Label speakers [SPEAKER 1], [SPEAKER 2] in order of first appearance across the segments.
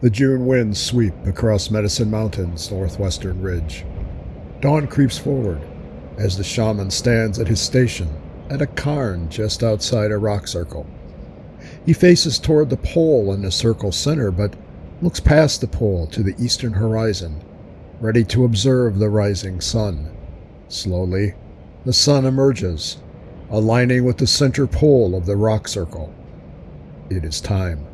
[SPEAKER 1] The June winds sweep across Medicine Mountain's northwestern ridge. Dawn creeps forward as the shaman stands at his station at a cairn just outside a rock circle. He faces toward the pole in the circle's center, but looks past the pole to the eastern horizon, ready to observe the rising sun. Slowly, the sun emerges, aligning with the center pole of the rock circle. It is time.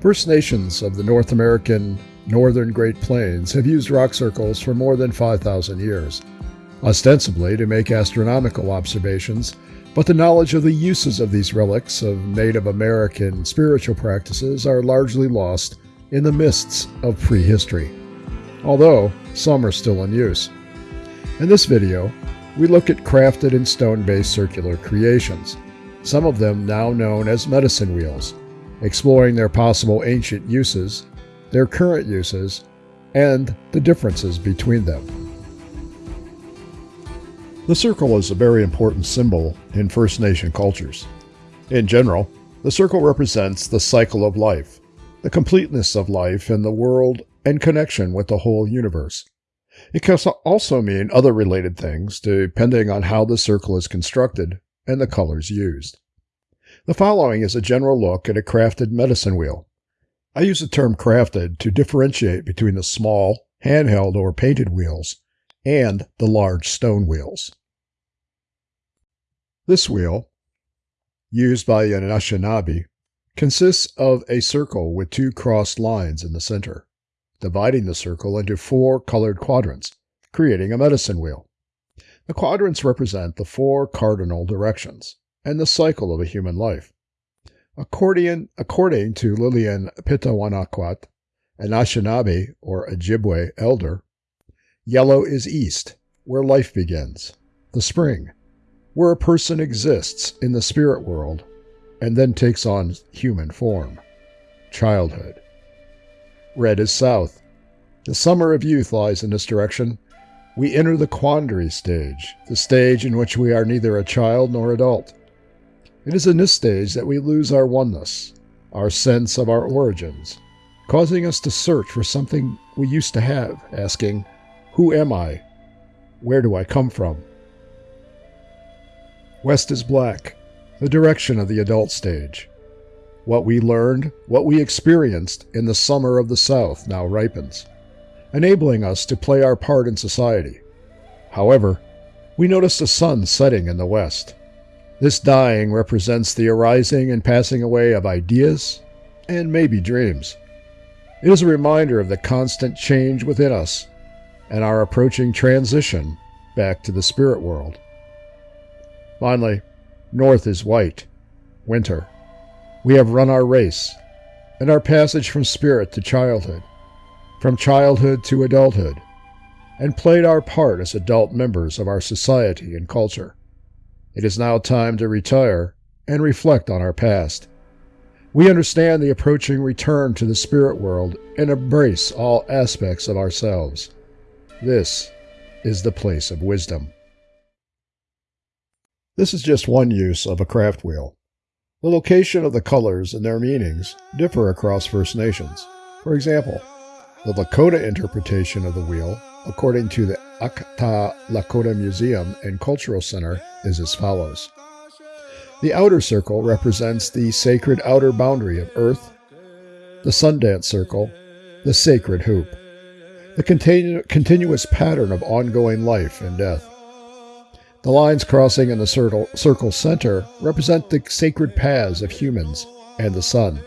[SPEAKER 1] First Nations of the North American northern Great Plains have used rock circles for more than 5,000 years, ostensibly to make astronomical observations, but the knowledge of the uses of these relics of Native American spiritual practices are largely lost in the mists of prehistory, although some are still in use. In this video, we look at crafted and stone-based circular creations, some of them now known as medicine wheels, exploring their possible ancient uses, their current uses, and the differences between them. The circle is a very important symbol in First Nation cultures. In general, the circle represents the cycle of life, the completeness of life in the world, and connection with the whole universe. It can also mean other related things, depending on how the circle is constructed and the colors used. The following is a general look at a crafted medicine wheel. I use the term crafted to differentiate between the small, handheld, or painted wheels and the large stone wheels. This wheel, used by the Anishinaabe, consists of a circle with two crossed lines in the center, dividing the circle into four colored quadrants, creating a medicine wheel. The quadrants represent the four cardinal directions and the cycle of a human life. According, according to Lillian Pitawanakwat, an or Ojibwe elder, yellow is east, where life begins, the spring, where a person exists in the spirit world and then takes on human form, childhood. Red is south. The summer of youth lies in this direction. We enter the quandary stage, the stage in which we are neither a child nor adult. It is in this stage that we lose our oneness, our sense of our origins, causing us to search for something we used to have, asking, Who am I? Where do I come from? West is black, the direction of the adult stage. What we learned, what we experienced in the summer of the South now ripens, enabling us to play our part in society. However, we notice the sun setting in the west. This dying represents the arising and passing away of ideas and maybe dreams. It is a reminder of the constant change within us and our approaching transition back to the spirit world. Finally, north is white, winter. We have run our race, and our passage from spirit to childhood, from childhood to adulthood, and played our part as adult members of our society and culture. It is now time to retire and reflect on our past. We understand the approaching return to the spirit world and embrace all aspects of ourselves. This is the place of wisdom. This is just one use of a craft wheel. The location of the colors and their meanings differ across First Nations. For example, the Lakota interpretation of the wheel, according to the Akta Lakota Museum and Cultural Center, is as follows. The outer circle represents the sacred outer boundary of Earth, the Sundance circle, the sacred hoop, the continu- continuous pattern of ongoing life and death. The lines crossing in the circle, circle center represent the sacred paths of humans and the sun.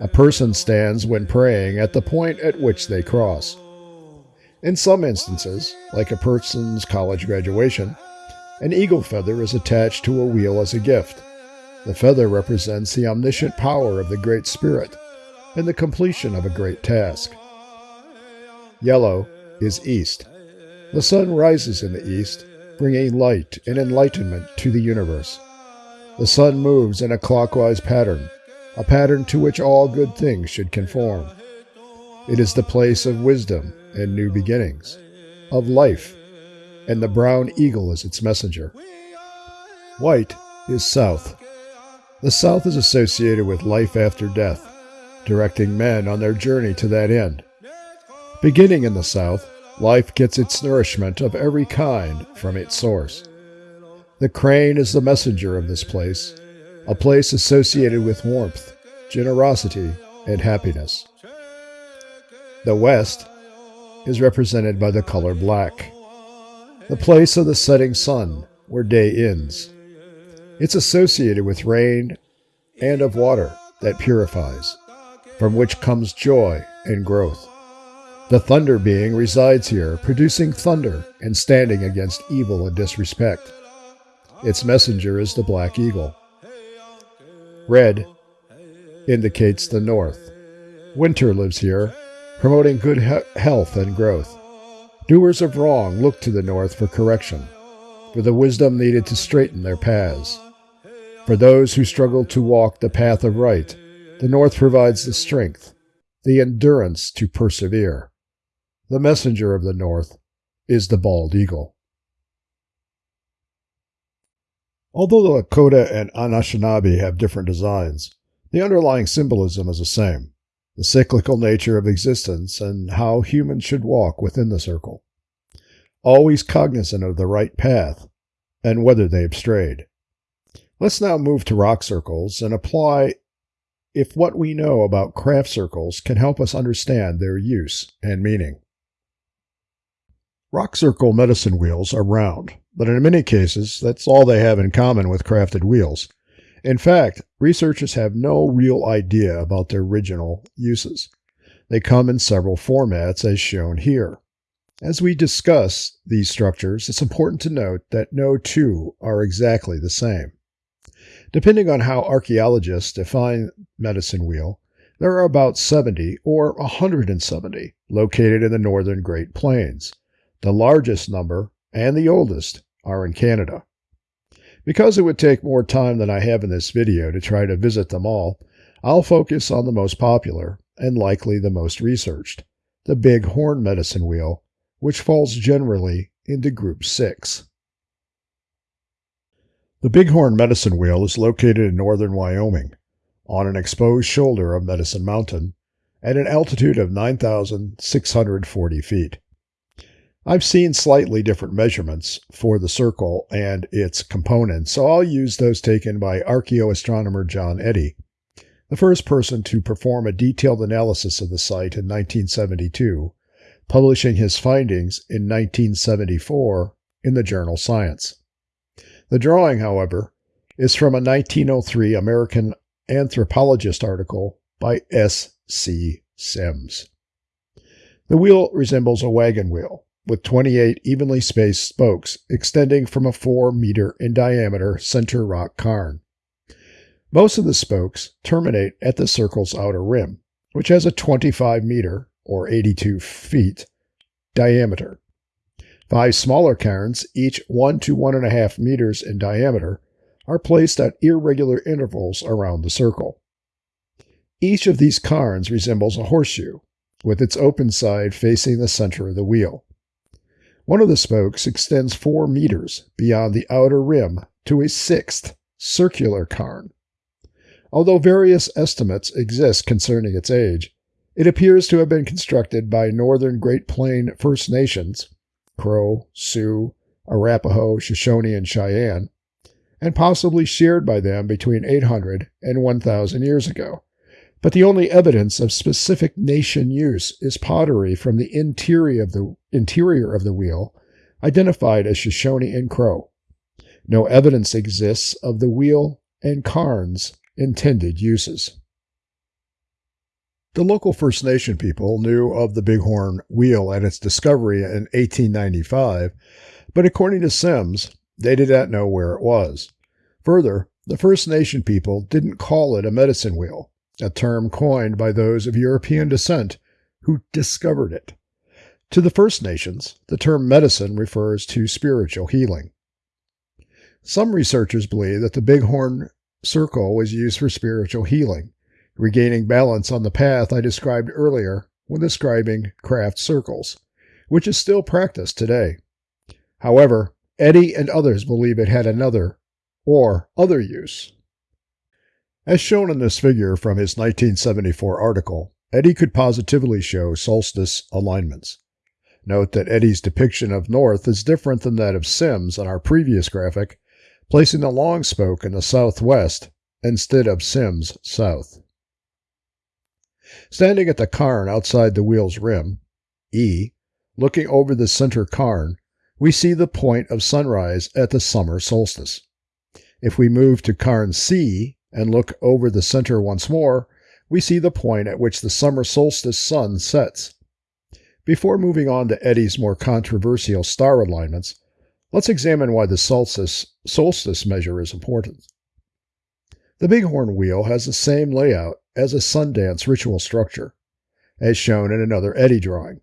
[SPEAKER 1] A person stands when praying at the point at which they cross. In some instances, like a person's college graduation, an eagle feather is attached to a wheel as a gift. The feather represents the omniscient power of the Great Spirit and the completion of a great task. Yellow is east. The sun rises in the east, bringing light and enlightenment to the universe. The sun moves in a clockwise pattern, a pattern to which all good things should conform. It is the place of wisdom and new beginnings, of life and the brown eagle is its messenger. White is south. The south is associated with life after death, directing men on their journey to that end. Beginning in the south, life gets its nourishment of every kind from its source. The crane is the messenger of this place, a place associated with warmth, generosity, and happiness. The west is represented by the color black, the place of the setting sun, where day ends. It's associated with rain and of water that purifies, from which comes joy and growth. The thunder being resides here, producing thunder and standing against evil and disrespect. Its messenger is the black eagle. Red indicates the north. Winter lives here, promoting good he- health and growth. Doers of wrong look to the north for correction, for the wisdom needed to straighten their paths. For those who struggle to walk the path of right, the north provides the strength, the endurance to persevere. The messenger of the north is the bald eagle. Although the Lakota and Anishinaabe have different designs, the underlying symbolism is the same the cyclical nature of existence and how humans should walk within the circle. Always cognizant of the right path and whether they have strayed. Let's now move to rock circles and apply if what we know about craft circles can help us understand their use and meaning. Rock circle medicine wheels are round, but in many cases, that's all they have in common with crafted wheels. In fact, researchers have no real idea about their original uses. They come in several formats as shown here. As we discuss these structures, it's important to note that no two are exactly the same. Depending on how archaeologists define medicine wheel, there are about 70 or 170 located in the northern Great Plains. The largest number and the oldest are in Canada. Because it would take more time than I have in this video to try to visit them all, I'll focus on the most popular and likely the most researched, the Bighorn Medicine Wheel, which falls generally into Group 6. The Bighorn Medicine Wheel is located in northern Wyoming, on an exposed shoulder of Medicine Mountain, at an altitude of 9,640 feet. I've seen slightly different measurements for the circle and its components, so I'll use those taken by archaeoastronomer John Eddy, the first person to perform a detailed analysis of the site in 1972, publishing his findings in 1974 in the journal Science. The drawing, however, is from a 1903 American anthropologist article by S. C. Simms. The wheel resembles a wagon wheel, with 28 evenly spaced spokes extending from a 4 meter in diameter center rock cairn. Most of the spokes terminate at the circle's outer rim, which has a 25 meter, or 82 feet, diameter. Five smaller cairns, each one to one and a half meters in diameter, are placed at irregular intervals around the circle. Each of these cairns resembles a horseshoe, with its open side facing the center of the wheel. One of the spokes extends four meters beyond the outer rim to a sixth circular cairn. Although various estimates exist concerning its age, it appears to have been constructed by Northern Great Plain First Nations Crow, Sioux, Arapaho, Shoshone, and Cheyenne, and possibly shared by them between 800 and 1000 years ago. But the only evidence of specific nation use is pottery from the interior of the interior of the wheel, identified as Shoshone and Crow. No evidence exists of the wheel and cairn's intended uses. The local First Nation people knew of the Bighorn wheel at its discovery in 1895, but according to Simms, they did not know where it was. Further, the First Nation people didn't call it a medicine wheel, a term coined by those of European descent who discovered it. To the First Nations, the term medicine refers to spiritual healing. Some researchers believe that the Bighorn circle was used for spiritual healing, regaining balance on the path I described earlier when describing craft circles, which is still practiced today. However, Eddy and others believe it had another or other use. As shown in this figure from his 1974 article, Eddy could positively show solstice alignments. Note that Eddy's depiction of north is different than that of Simms on our previous graphic, placing the long spoke in the southwest instead of Simms south. Standing at the cairn outside the wheel's rim, E, looking over the center cairn, we see the point of sunrise at the summer solstice. If we move to cairn C and look over the center once more, we see the point at which the summer solstice sun sets. Before moving on to Eddy's more controversial star alignments, let's examine why the solstice, solstice measure is important. The Bighorn wheel has the same layout as a Sundance ritual structure, as shown in another Eddy drawing.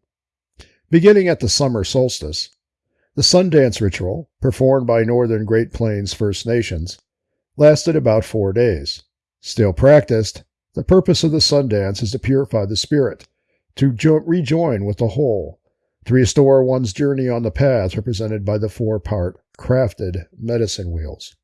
[SPEAKER 1] Beginning at the summer solstice, the Sundance ritual, performed by Northern Great Plains First Nations, lasted about four days. Still practiced, the purpose of the Sundance is to purify the spirit, to jo- rejoin with the whole, to restore one's journey on the path represented by the four part crafted medicine wheels.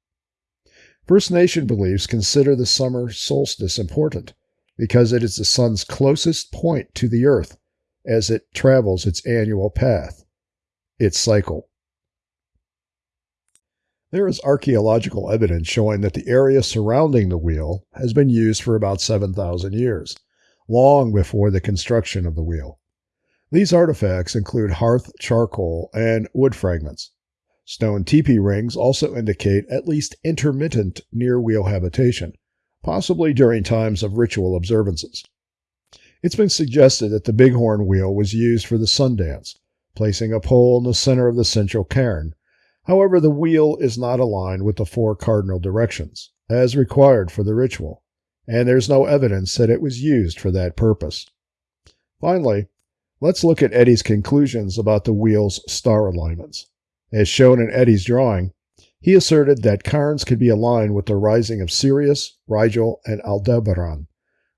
[SPEAKER 1] First Nation beliefs consider the summer solstice important because it is the sun's closest point to the earth as it travels its annual path, its cycle. There is archaeological evidence showing that the area surrounding the wheel has been used for about 7,000 years, long before the construction of the wheel. These artifacts include hearth charcoal and wood fragments. Stone teepee rings also indicate at least intermittent near wheel habitation, possibly during times of ritual observances. It's been suggested that the bighorn wheel was used for the sun dance, placing a pole in the center of the central cairn, However, the wheel is not aligned with the four cardinal directions, as required for the ritual, and there's no evidence that it was used for that purpose. Finally, let's look at Eddy's conclusions about the wheel's star alignments. As shown in Eddy's drawing, he asserted that cairns could be aligned with the rising of Sirius, Rigel, and Aldebaran,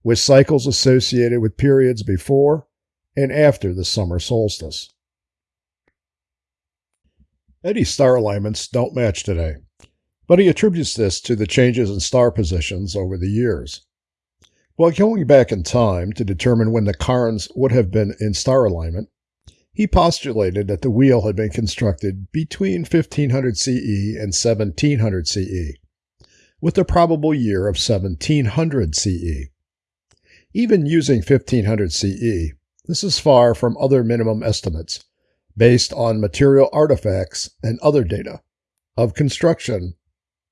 [SPEAKER 1] with cycles associated with periods before and after the summer solstice. Eddy's star alignments don't match today, but he attributes this to the changes in star positions over the years. While going back in time to determine when the cairns would have been in star alignment, he postulated that the wheel had been constructed between 1500 CE and 1700 CE, with the probable year of 1700 CE. Even using 1500 CE, this is far from other minimum estimates based on material artifacts and other data of construction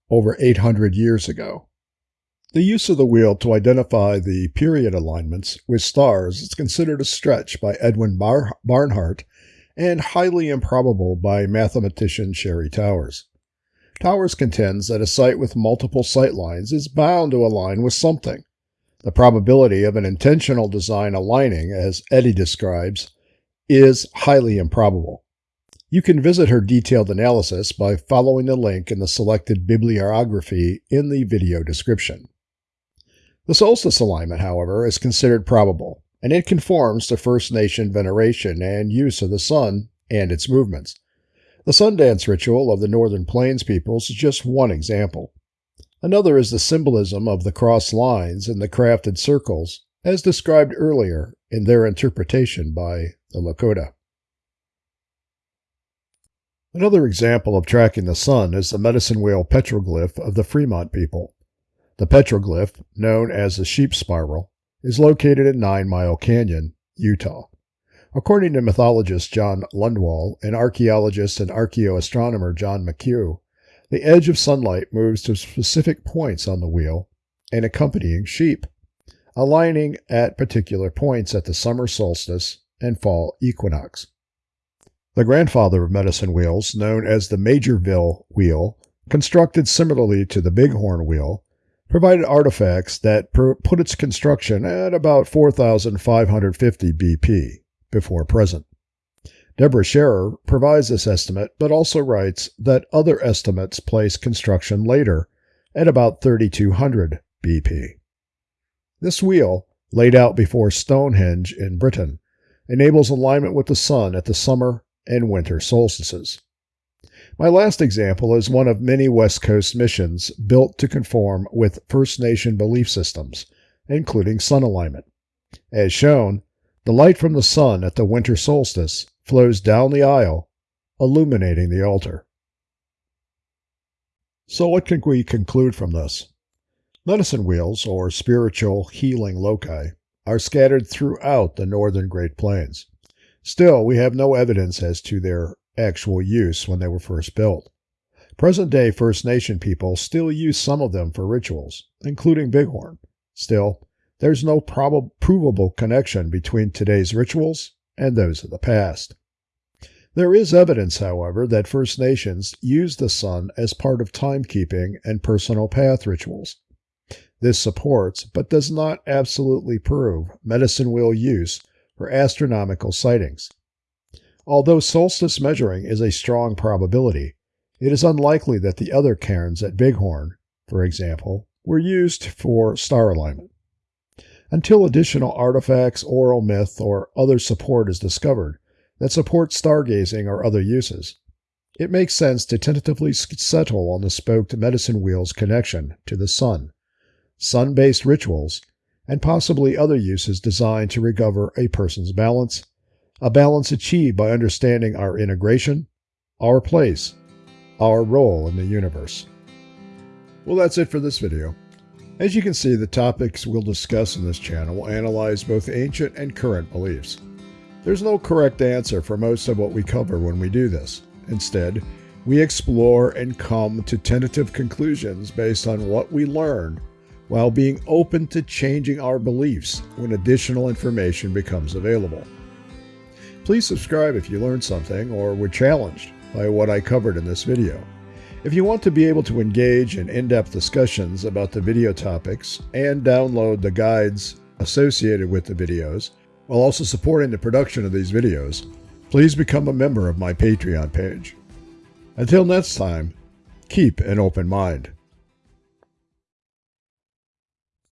[SPEAKER 1] over 800 years ago. The use of the wheel to identify the period alignments with stars is considered a stretch by Edwin Bar- Barnhart and highly improbable by mathematician Sherry Towers. Towers contends that a site with multiple sight lines is bound to align with something. The probability of an intentional design aligning, as Eddy describes, is highly improbable. You can visit her detailed analysis by following the link in the selected bibliography in the video description. The solstice alignment, however, is considered probable, and it conforms to First Nation veneration and use of the sun and its movements. The Sundance ritual of the Northern Plains peoples is just one example. Another is the symbolism of the cross lines and the crafted circles, as described earlier in their interpretation by the Lakota. Another example of tracking the sun is the medicine wheel petroglyph of the Fremont people. The petroglyph, known as the sheep spiral, is located in Nine Mile Canyon, Utah. According to mythologist John Lundwall and archaeologist and archaeoastronomer John McHugh, the edge of sunlight moves to specific points on the wheel and accompanying sheep, aligning at particular points at the summer solstice and fall equinox. The grandfather of medicine wheels, known as the Majorville wheel, constructed similarly to the Bighorn wheel, provided artifacts that put its construction at about 4,550 BP before present. Deborah Scherer provides this estimate, but also writes that other estimates place construction later at about 3,200 BP. This wheel, laid out before Stonehenge in Britain, enables alignment with the sun at the summer and winter solstices. My last example is one of many West Coast missions built to conform with First Nation belief systems, including sun alignment. As shown, the light from the sun at the winter solstice flows down the aisle, illuminating the altar. So, what can we conclude from this? Medicine wheels, or spiritual healing loci, are scattered throughout the northern Great Plains. Still, we have no evidence as to their actual use when they were first built. Present day First Nation people still use some of them for rituals, including Bighorn. Still, there's no prob- provable connection between today's rituals and those of the past. There is evidence, however, that First Nations used the sun as part of timekeeping and personal path rituals. This supports, but does not absolutely prove, medicine wheel use for astronomical sightings. Although solstice measuring is a strong probability, it is unlikely that the other cairns at Bighorn, for example, were used for star alignment. Until additional artifacts, oral myth, or other support is discovered that supports stargazing or other uses, it makes sense to tentatively settle on the spoked medicine wheel's connection to the sun, sun based rituals, and possibly other uses designed to recover a person's balance a balance achieved by understanding our integration, our place, our role in the universe. Well, that's it for this video. As you can see, the topics we'll discuss in this channel will analyze both ancient and current beliefs. There's no correct answer for most of what we cover when we do this. Instead, we explore and come to tentative conclusions based on what we learned while being open to changing our beliefs when additional information becomes available. Please subscribe if you learned something or were challenged by what I covered in this video. If you want to be able to engage in in-depth discussions about the video topics and download the guides associated with the videos, while also supporting the production of these videos, please become a member of my Patreon page. Until next time, keep an open mind.